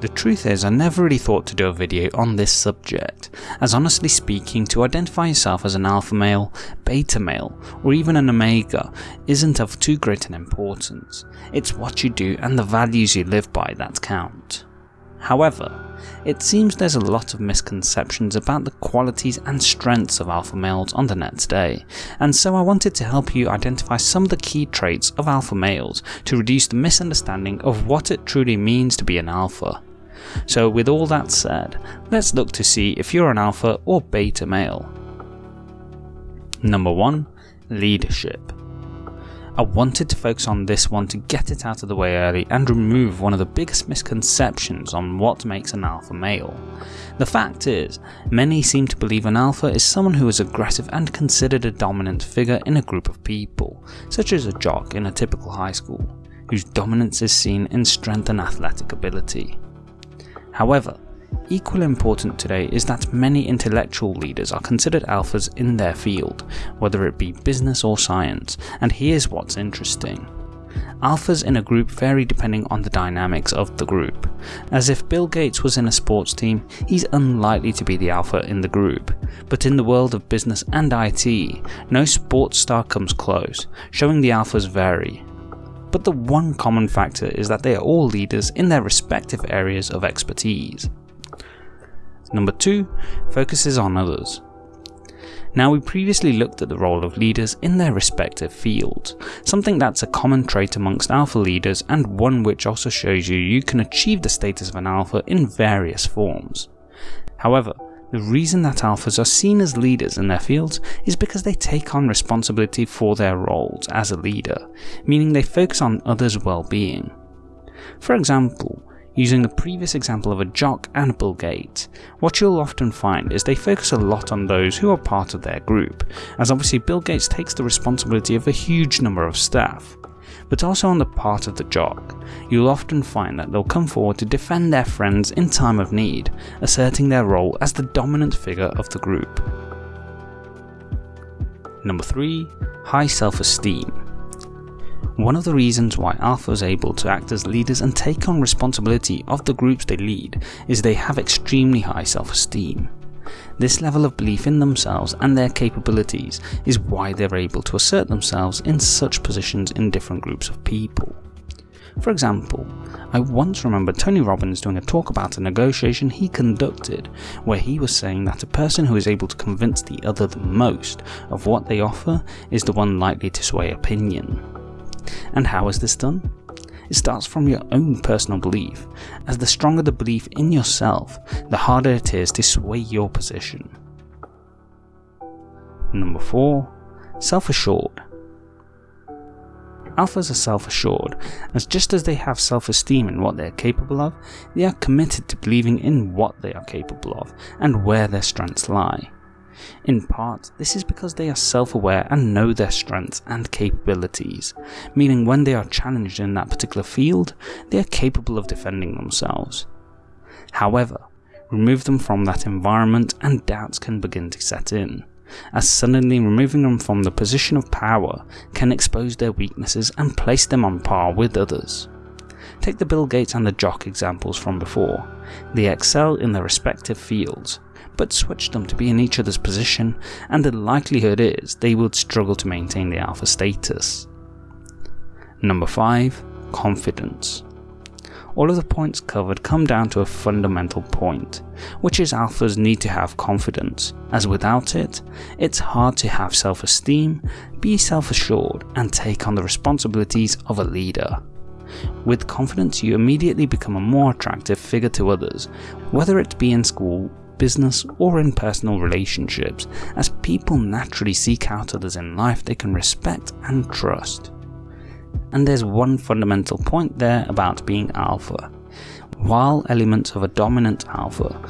The truth is I never really thought to do a video on this subject, as honestly speaking to identify yourself as an alpha male, beta male or even an omega isn't of too great an importance, it's what you do and the values you live by that count. However, it seems there's a lot of misconceptions about the qualities and strengths of alpha males on the net today, and so I wanted to help you identify some of the key traits of alpha males to reduce the misunderstanding of what it truly means to be an alpha. So with all that said, let's look to see if you're an alpha or beta male. Number 1. Leadership. I wanted to focus on this one to get it out of the way early and remove one of the biggest misconceptions on what makes an alpha male. The fact is, many seem to believe an alpha is someone who is aggressive and considered a dominant figure in a group of people, such as a jock in a typical high school, whose dominance is seen in strength and athletic ability. However, equally important today is that many intellectual leaders are considered alphas in their field, whether it be business or science, and here's what's interesting. Alphas in a group vary depending on the dynamics of the group, as if Bill Gates was in a sports team, he's unlikely to be the alpha in the group, but in the world of business and IT, no sports star comes close, showing the alphas vary, but the one common factor is that they are all leaders in their respective areas of expertise. Number 2 focuses on others. Now we previously looked at the role of leaders in their respective fields, something that's a common trait amongst alpha leaders and one which also shows you you can achieve the status of an alpha in various forms. However, the reason that alphas are seen as leaders in their fields is because they take on responsibility for their roles as a leader, meaning they focus on others' well-being. For example, using the previous example of a jock and Bill Gates, what you'll often find is they focus a lot on those who are part of their group, as obviously Bill Gates takes the responsibility of a huge number of staff, but also on the part of the jock, you'll often find that they'll come forward to defend their friends in time of need, asserting their role as the dominant figure of the group. Number 3. High self-esteem. One of the reasons why Alpha is able to act as leaders and take on responsibility of the groups they lead is they have extremely high self-esteem. This level of belief in themselves and their capabilities is why they're able to assert themselves in such positions in different groups of people. For example, I once remember Tony Robbins doing a talk about a negotiation he conducted where he was saying that a person who is able to convince the other the most of what they offer is the one likely to sway opinion. And how is this done? It starts from your own personal belief, as the stronger the belief in yourself, the harder it is to sway your position. Number 4. Self-assured. Alphas are self-assured, as just as they have self-esteem in what they are capable of, they are committed to believing in what they are capable of and where their strengths lie. In part, this is because they are self-aware and know their strengths and capabilities, meaning when they are challenged in that particular field, they are capable of defending themselves. However, remove them from that environment and doubts can begin to set in, as suddenly removing them from the position of power can expose their weaknesses and place them on par with others. Take the Bill Gates and the Jock examples from before. They excel in their respective fields, but switch them to be in each other's position and the likelihood is they would struggle to maintain the alpha status. Number 5. Confidence. All of the points covered come down to a fundamental point, which is alphas need to have confidence, as without it, it's hard to have self-esteem, be self-assured and take on the responsibilities of a leader. With confidence you immediately become a more attractive figure to others, whether it be in school, business, or in personal relationships, as people naturally seek out others in life they can respect and trust. And there's one fundamental point there about being alpha. While elements of a dominant alpha,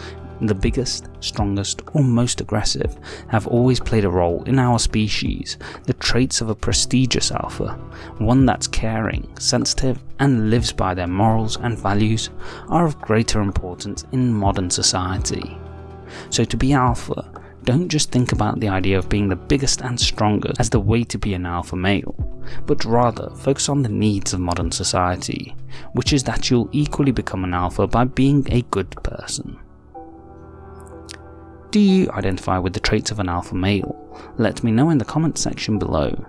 the biggest, strongest, or most aggressive, have always played a role in our species, the traits of a prestigious alpha, one that's caring, sensitive, and lives by their morals and values, are of greater importance in modern society. So to be alpha, don't just think about the idea of being the biggest and strongest as the way to be an alpha male, but rather focus on the needs of modern society, which is that you'll equally become an alpha by being a good person. Do you identify with the traits of an alpha male? Let me know in the comment section below.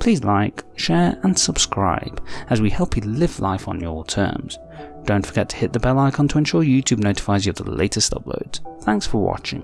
Please like, share and subscribe as we help you live life on your terms. Don't forget to hit the bell icon to ensure YouTube notifies you of the latest uploads. Thanks for watching.